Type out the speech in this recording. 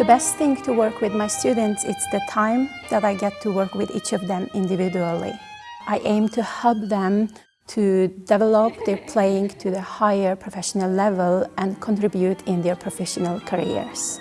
The best thing to work with my students is the time that I get to work with each of them individually. I aim to help them to develop their playing to the higher professional level and contribute in their professional careers.